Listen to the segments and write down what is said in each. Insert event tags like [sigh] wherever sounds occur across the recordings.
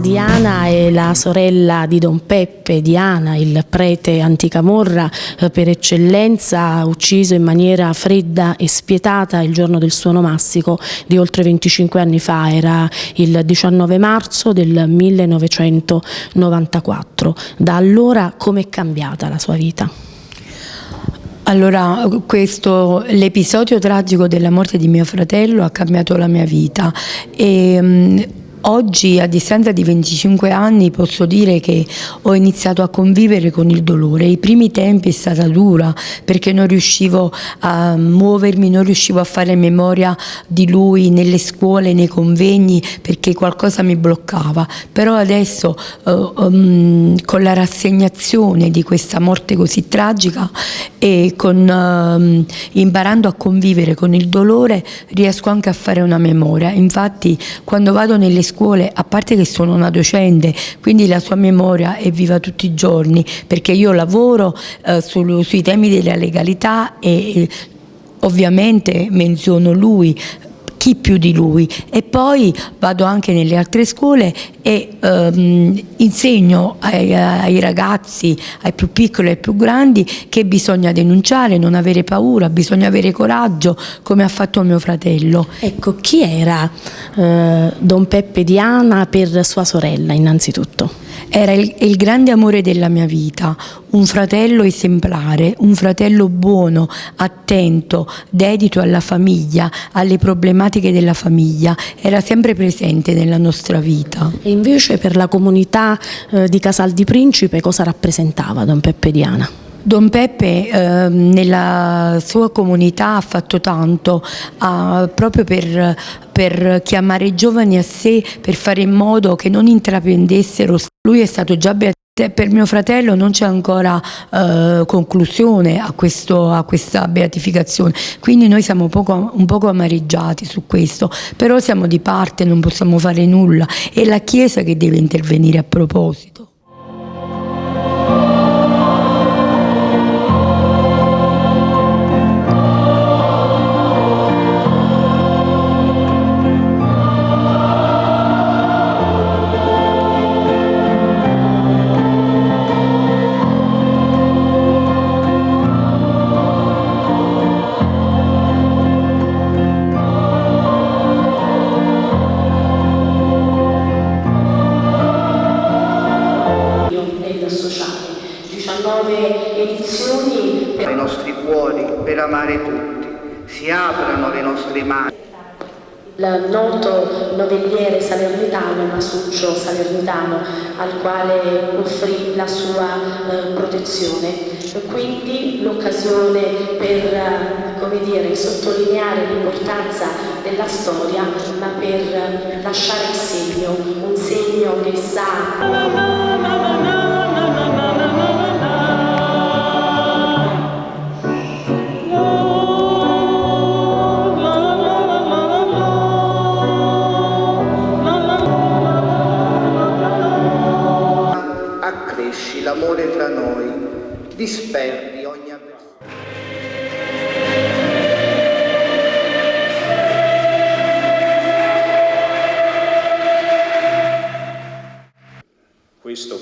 Diana è la sorella di Don Peppe, Diana, il prete anticamorra eh, per eccellenza, ucciso in maniera fredda e spietata il giorno del suo nomastico di oltre 25 anni fa, era il 19 marzo del 1994. Da allora com'è cambiata la sua vita? Allora, l'episodio tragico della morte di mio fratello ha cambiato la mia vita e mm, Oggi, a distanza di 25 anni, posso dire che ho iniziato a convivere con il dolore. I primi tempi è stata dura perché non riuscivo a muovermi, non riuscivo a fare memoria di lui nelle scuole, nei convegni, perché qualcosa mi bloccava. Però adesso, uh, um, con la rassegnazione di questa morte così tragica e con, uh, imparando a convivere con il dolore, riesco anche a fare una memoria. Infatti, quando vado nelle scuole, a parte che sono una docente, quindi la sua memoria è viva tutti i giorni, perché io lavoro eh, sul, sui temi della legalità e eh, ovviamente menziono lui chi più di lui e poi vado anche nelle altre scuole e ehm, insegno ai, ai, ragazzi, ai più piccoli e ai più grandi che bisogna denunciare, non avere paura, bisogna avere coraggio come ha fatto mio fratello. Ecco, chi era eh, Don Peppe Diana per sua sorella innanzitutto? Era il, il, grande amore della mia vita, un fratello esemplare, un fratello buono, attento, dedito alla famiglia, alle problematiche della famiglia, era sempre presente nella nostra vita. E invece per la comunità eh, di Casal di Principe cosa rappresentava Don Peppe Diana? Don Peppe eh, nella sua comunità ha fatto tanto ha, proprio per, per, chiamare i giovani a sé, per fare in modo che non intraprendessero. Lui è stato già beatificato. Per mio fratello non c'è ancora eh, conclusione a, questo, a, questa beatificazione, quindi noi siamo poco, un poco amareggiati su questo, però siamo di parte, non possiamo fare nulla, è la Chiesa che deve intervenire a proposito. Per amare tutti. Si aprano le nostre mani. Il noto novelliere salernitano, Masuccio Salernitano, al quale offrì la sua eh, protezione. Quindi l'occasione per come dire, sottolineare l'importanza della storia, ma per lasciare il segno, un segno che sa...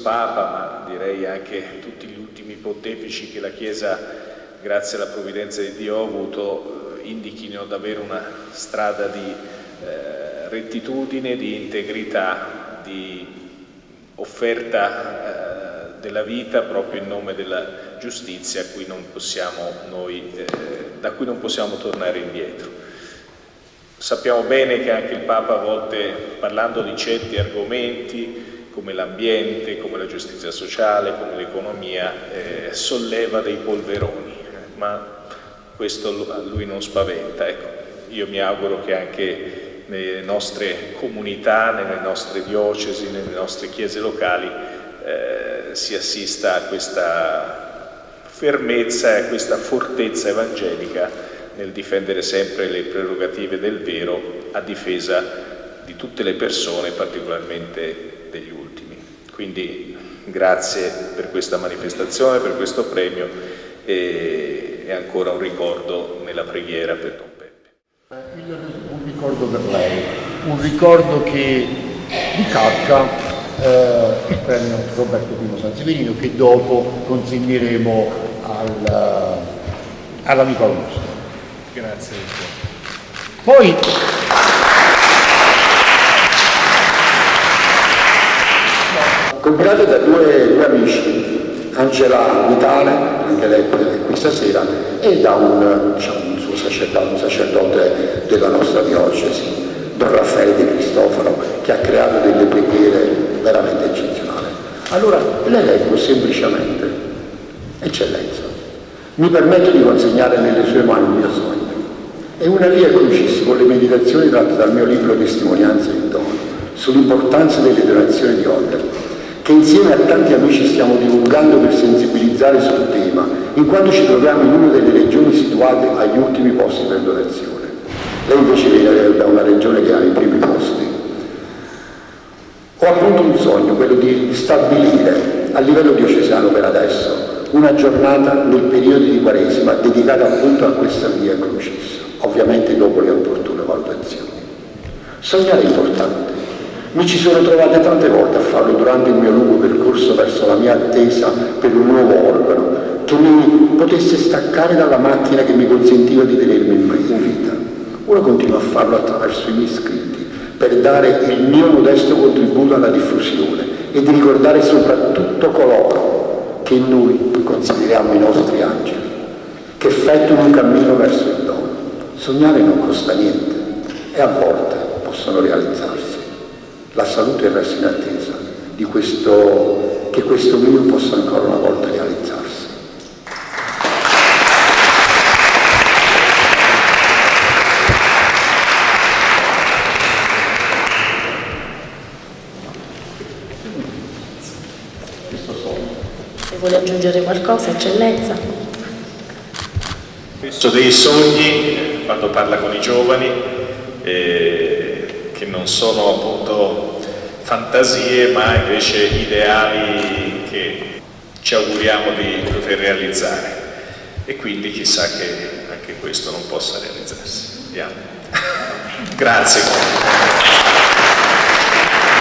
Papa, ma direi anche tutti gli ultimi pontefici che la Chiesa, grazie alla provvidenza di Dio, ha avuto, eh, indichino davvero una strada di eh, rettitudine, di integrità, di offerta eh, della vita proprio in nome della giustizia cui noi, eh, da cui non possiamo tornare indietro. Sappiamo bene che anche il Papa a volte parlando di certi argomenti come l'ambiente, come la giustizia sociale, come l'economia, eh, solleva dei polveroni, ma questo a lui non spaventa. Ecco, io mi auguro che anche nelle nostre comunità, nelle nostre diocesi, nelle nostre chiese locali eh, si assista a questa fermezza e a questa fortezza evangelica nel difendere sempre le prerogative del vero a difesa di tutte le persone, particolarmente degli ultimi. Quindi grazie per questa manifestazione, per questo premio e, e ancora un ricordo nella preghiera per Don Peppe. Un ricordo per lei, un ricordo che di Kafka eh, il premio Roberto I Sanseverino che dopo consegneremo al, all'amico Augusto. Grazie. Poi combinato da due, due amici, Angela Vitale, anche lei qui stasera, e da un, diciamo, un suo sacerdote, un sacerdote della nostra diocesi, Don Raffaele Di Cristoforo, che ha creato delle preghiere veramente eccezionali. Allora le leggo semplicemente, Eccellenza, mi permetto di consegnare nelle sue mani il mio sogno. È una via crucis con le meditazioni tratte dal mio libro Testimonianze di dono sull'importanza delle donazioni di ordine che insieme a tanti amici stiamo divulgando per sensibilizzare sul tema, in quanto ci troviamo in una delle regioni situate agli ultimi posti per donazione. Lei invece viene da una regione che ha i primi posti. Ho appunto un sogno, quello di stabilire a livello diocesano per adesso una giornata nel periodo di Quaresima dedicata appunto a questa via Crucis, ovviamente dopo le opportune valutazioni. Sognare è importante, mi ci sono trovate tante volte a farlo durante il mio lungo percorso verso la mia attesa per un nuovo organo che mi potesse staccare dalla macchina che mi consentiva di tenermi in vita. Ora continuo a farlo attraverso i miei scritti per dare il mio modesto contributo alla diffusione e di ricordare soprattutto coloro che noi consideriamo i nostri angeli, che effettuano un cammino verso il dono. Sognare non costa niente e a volte possono realizzarsi la salute resta in attesa di questo, che questo mio possa ancora una volta realizzarsi. Se vuole aggiungere qualcosa, eccellenza. Questo dei sogni, quando parla con i giovani, eh, che non sono appunto fantasie ma invece ideali che ci auguriamo di poter realizzare e quindi chissà che anche questo non possa realizzarsi. Andiamo. [laughs] grazie.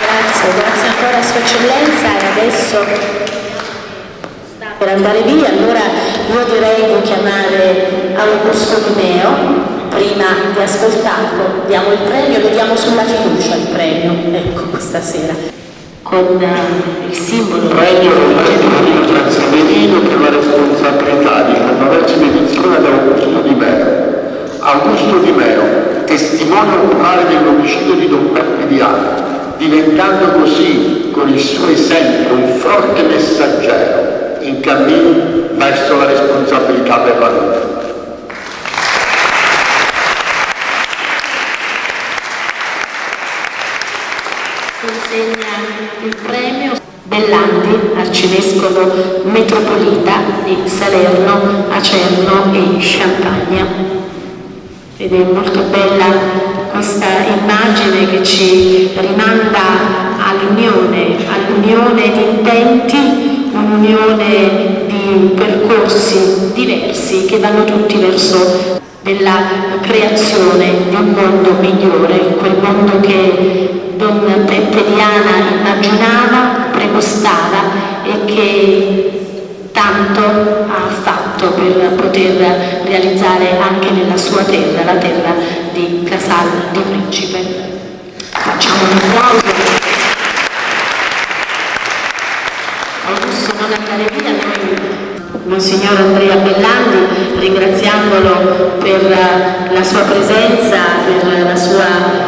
Grazie, grazie ancora Sua Eccellenza e adesso sta per andare via, allora io direi di chiamare Augusto Di Meo prima di ascoltarlo, diamo il premio, lo diamo sulla fiducia il premio, ecco questa sera, con uh, il simbolo. Premio Roberto Transaverino per la responsabilità di la novesima edizione ad Augusto Di Meo. Augusto Di Meo, testimone oculare dell'omicidio di Don Peppe Diana, diventando così con il suo esempio un forte messaggero in cammino verso la responsabilità per la vita. consegna il premio Bellandi, arcivescovo metropolita Salerno, Acerno e Champagna. Ed è molto bella questa immagine che ci rimanda all'unione, all'unione di intenti, un'unione di percorsi diversi che vanno tutti verso della creazione di un mondo migliore, quel mondo che Don Peppe Diana immaginava, pregostava e che tanto ha fatto per poter realizzare anche nella sua terra, la terra di Casal di Principe. Facciamo un applauso. Augusto non andare via, Monsignor Andrea Bellandi, ringraziandolo per la sua presenza, per la sua